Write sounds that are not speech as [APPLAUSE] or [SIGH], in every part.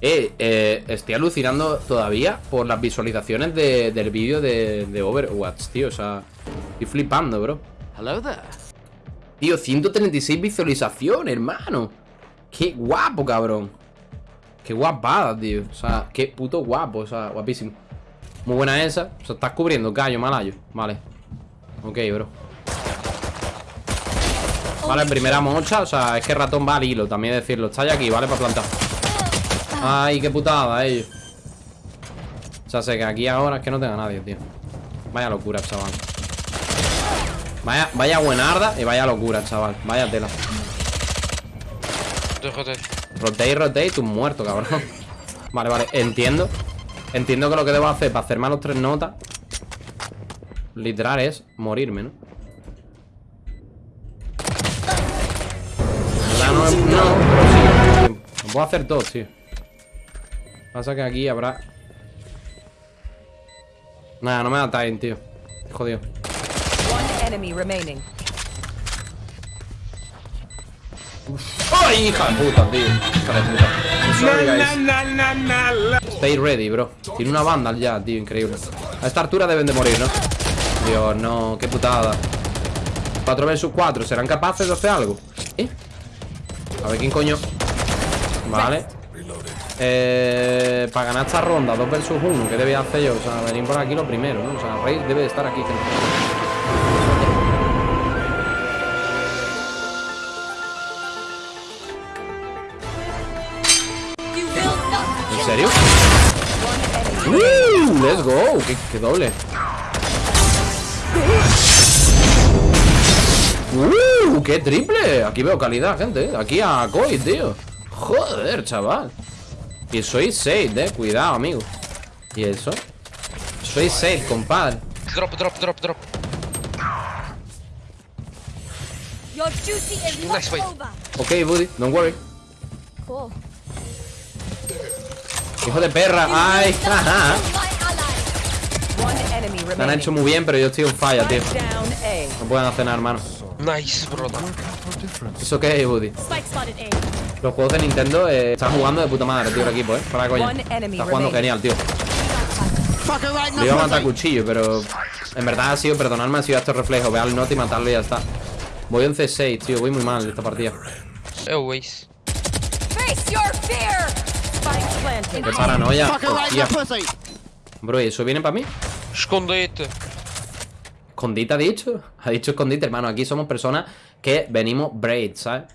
Eh, eh, estoy alucinando todavía por las visualizaciones de- del vídeo de, de Overwatch, tío. O sea, estoy flipando, bro. Hello there. Tío, 136 visualizaciones, hermano. Qué guapo, cabrón. Qué guapada, tío. O sea, qué puto guapo. O sea, guapísimo. Muy buena esa. O sea, estás cubriendo, callo, malayo. Vale. Ok, bro. Vale, primera mocha. O sea, es que ratón va al hilo, también decirlo. Está ya aquí, ¿vale? Para plantar. Ay, qué putada, ellos. O sea, sé que aquí ahora es que no tenga nadie, tío. Vaya locura, chaval. Vaya, vaya buenarda y vaya locura, chaval. Vaya tela. Rotate. Rotate, tú muerto, cabrón. Vale, vale, entiendo. Entiendo que lo que debo hacer para hacerme a los tres notas Literal es morirme, ¿no? No, no, pero sí, Lo puedo hacer todo, tío Pasa que aquí habrá Nada, no me da time, tío Jodido One enemy remaining. ¡Ay, hija de puta, tío! Hija de puta. Stay ready, bro Tiene una banda ya, tío, increíble A esta altura deben de morir, ¿no? Dios, no, qué putada 4 vs 4, ¿serán capaces de hacer algo? ¿Eh? A ver quién coño Vale eh, Para ganar esta ronda 2 vs 1, ¿qué debía hacer yo? O sea, venir por aquí lo primero, ¿no? O sea, Rey debe de estar aquí gente. ¿En serio? ¡Uh! ¡Let's go! ¡Qué, qué doble! ¡Uh! ¡Qué triple! Aquí veo calidad, gente Aquí a Koi, tío Joder, chaval Y soy 6, eh Cuidado, amigo ¿Y eso? Soy 6, compadre Drop, drop, drop, drop. Your duty is not Nice over. Ok, buddy, don't worry Cool. Hijo de perra ¡Ay! Me han hecho muy bien, pero yo estoy en falla, tío. No pueden hacer nada, hermano Nice, brother. ¿Eso qué es, buddy? Los juegos de Nintendo eh, están jugando de puta madre, tío, el equipo, eh Para coña Está jugando genial, tío Le iba a matar a cuchillo, pero En verdad ha sido, perdonadme, ha sido estos reflejos Ve al note y matarlo y ya está Voy 11-6, tío, voy muy mal esta partida Always. Face your fear. Spike planted. Qué paranoia Hostia. Bro, ¿y eso viene para mí? Escondete. ¿Escondite ha dicho? Ha dicho escondite, hermano Aquí somos personas que venimos braid, ¿sabes?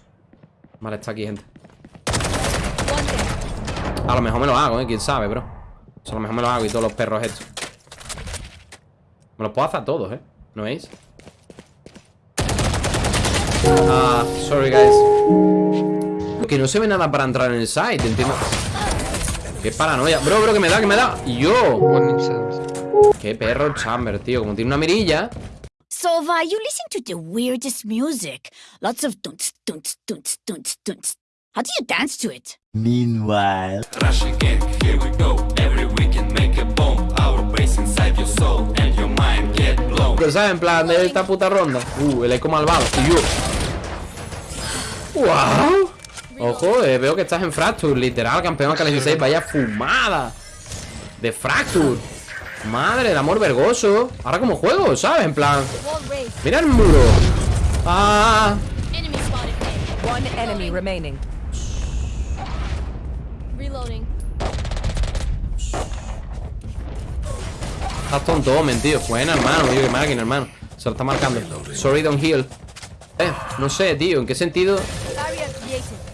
Vale, está aquí, gente. A lo mejor me lo hago, ¿eh? ¿Quién sabe, bro? A lo mejor me lo hago y todos los perros estos Me los puedo hacer a todos, ¿eh? ¿No veis? Ah, sorry, guys Que no se ve nada para entrar en el site, entiendo Qué paranoia Bro, bro, que me da, que me da yo. Qué perro chamber, tío Como tiene una mirilla Sova, you listen to the weirdest music. Lots of dunts, dunts, dunts, dunts, dunts. How do you dance to it? Meanwhile. Rush again, here we go. Every weekend make a bomb. Our base inside your soul and your mind get blown. Pero, ¿sabes? En plan, de esta puta ronda Uh, el eco malvado Y yo ¡Wow! Ojo, eh, veo que estás en Fracture Literal, campeón k 16 Vaya fumada De Fracture Madre, el amor vergoso Ahora como juego, ¿sabes? En plan. Mira el muro Ah. One enemy remaining. Reloading. Estás tonto, tío. Buena, hermano. Digo, que máquina, hermano. Se lo está marcando. Sorry, don't heal. Eh, no sé, tío. ¿En qué sentido?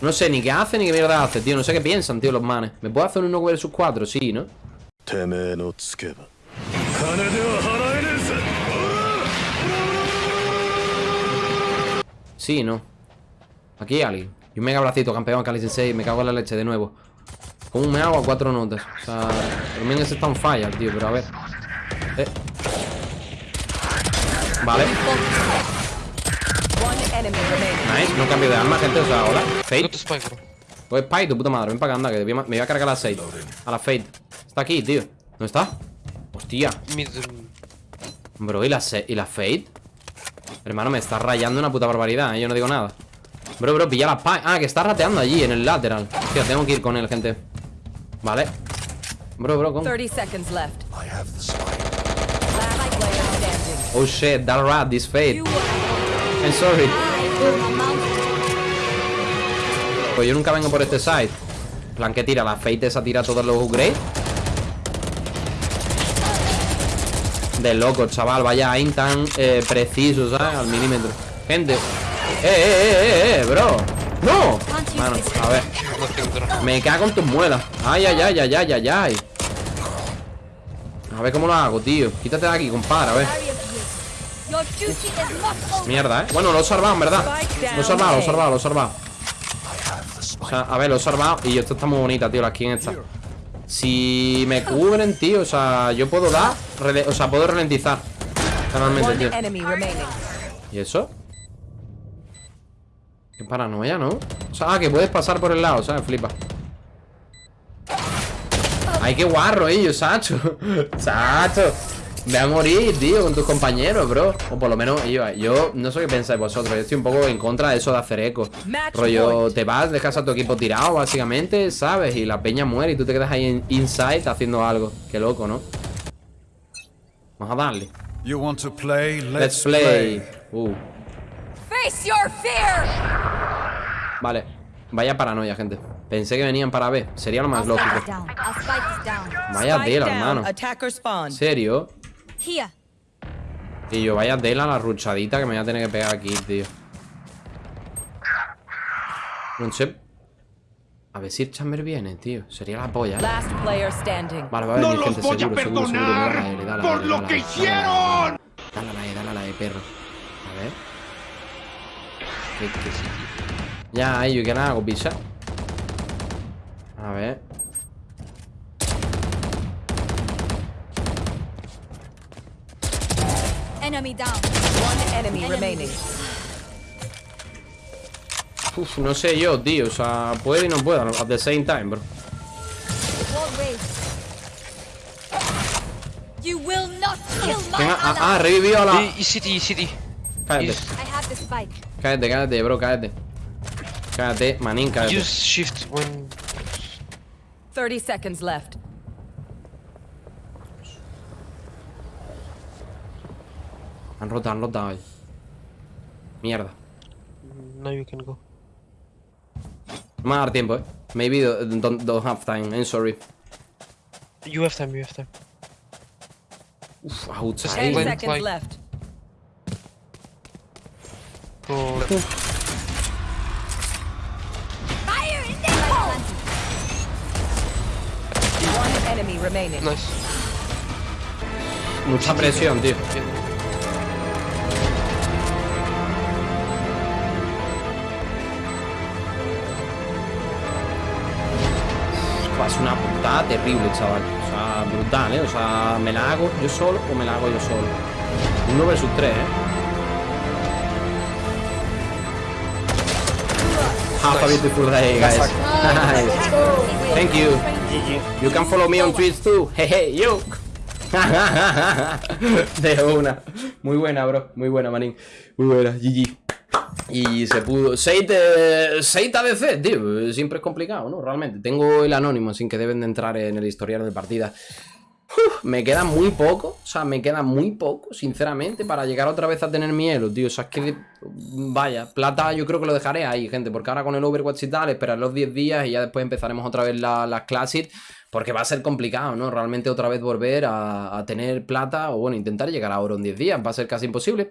No sé ni qué hace ni qué mierda hace, tío. No sé qué piensan, tío, los manes. ¿Me puedo hacer un 1 versus 4? Sí, ¿no? Sí, ¿no? Aquí hay alguien. Y un mega bracito, campeón Kali Sensei. Me cago en la leche de nuevo. ¿Cómo me hago a cuatro notas? O sea, también ese está en falla, tío, pero a ver. Eh. Vale. Nice. No cambio de arma, gente. O sea, hola. Fate. Oye, Spy, tu puta madre. Ven para acá, anda, que me voy a cargar a la 6. A la Fate. Está aquí, tío. ¿Dónde está? Hostia. Bro, ¿y la, se- ¿y la Fate? Hermano, me está rayando una puta barbaridad, ¿eh? Yo no digo nada Bro, bro, pilla la Spy Ah, que está rateando allí, en el lateral Hostia, tengo que ir con él, gente Vale. Bro, bro, ¿cómo? 30 seconds left. Last player standing. Oh shit, that rat, this fate. I'm sorry. Pues yo nunca vengo por este side. En plan que tira, la fate esa tira todos los upgrades. De loco, chaval, vaya aim tan eh, preciso, ¿sabes? Al milímetro. Gente. Eh, eh, eh, eh, eh, bro. ¡No! Mano, a ver. Me cago en tus muelas. Ay, ay, ay, ay, ay, ay, ay. A ver cómo lo hago, tío. Quítate de aquí, compadre, a ver. Mierda, ¿eh? Bueno, lo he salvado, en verdad. Lo he salvado, lo he salvado, lo he salvado. O sea, a ver, lo he salvado. Y esto está muy bonita, tío, la skin esta. Si me cubren, tío, o sea, yo puedo dar. O sea, puedo ralentizar. Normalmente, one tío. ¿Y eso? Qué paranoia, ¿no? O sea, ah, que puedes pasar por el lado, ¿sabes? Flipa. Ay, qué guarro ellos, Sacho. [LAUGHS] Sacho. Ve a morir, tío, con tus compañeros, bro. O por lo menos yo, yo no sé qué pensáis vosotros. Yo estoy un poco en contra de eso de hacer eco. Rollo, te vas, dejas a tu equipo tirado, básicamente, ¿sabes? Y la peña muere y tú te quedas ahí en inside haciendo algo. Qué loco, ¿no? Vamos a darle. You want to play? Let's play. Uh. Face your fear! Vale, vaya paranoia, gente. Pensé que venían para B. Sería lo más lógico. Vaya tela, hermano. ¿En serio? Y yo, vaya tela la ruchadita que me voy a tener que pegar aquí, tío. No sé. A ver si el chamber viene, tío. Sería la polla, ¿eh? Last player standing. Vale, va a venir, gente, seguro, seguro, seguro. Dale, dale, dale, por dale, lo dale, que dale, hicieron. Dale, dale, dale, dale, perro. A ver. ¿Qué, qué? Ya, yo que nada hago, pisa. A ver. Enemy down. One enemy Enemy. remaining. Uf, no sé yo, tío. O sea, puede y no puede at the same time, bro. You will not kill my Venga, ah, ah, revivió a la. E, city, E, city. Cállate, cállate, cállate, bro, cállate. Cállate, manín, cállate. use shift when 30 seconds left. Han rotado, han rotado ahí. Mierda. now you can go. No me va a dar tiempo, eh. Maybe don't, don't, don't have time, I'm sorry. You have time, you have time. Uf, outside. Wait. seconds left. Go Nice. Mucha presión, tío. Es una putada terrible, chaval. O sea, brutal, ¿eh? O sea, ¿me la hago yo solo o me la hago yo solo? Uno versus tres, ¿eh? Have a beautiful day, guys. Nice. [LAUGHS] Thank you. You can follow me on Twitch too. Jeje, yo. [LAUGHS] De una. Muy buena, bro. Muy buena, manín. Muy buena. GG. Y se pudo. 6 de. 6 ADC, tío. Siempre es complicado, ¿no? Realmente. Tengo el anónimo, sin que deben de entrar en el historial de partida. Me queda muy poco. O sea, me queda muy poco, sinceramente, para llegar otra vez a tener mi elo, tío. O sea, es que. Vaya, plata yo creo que lo dejaré ahí, gente. Porque ahora con el Overwatch y tal, esperar los 10 días y ya después empezaremos otra vez la- las Classic. Porque va a ser complicado, ¿no? Realmente otra vez volver a, a tener plata o, bueno, intentar llegar a oro en 10 días. Va a ser casi imposible.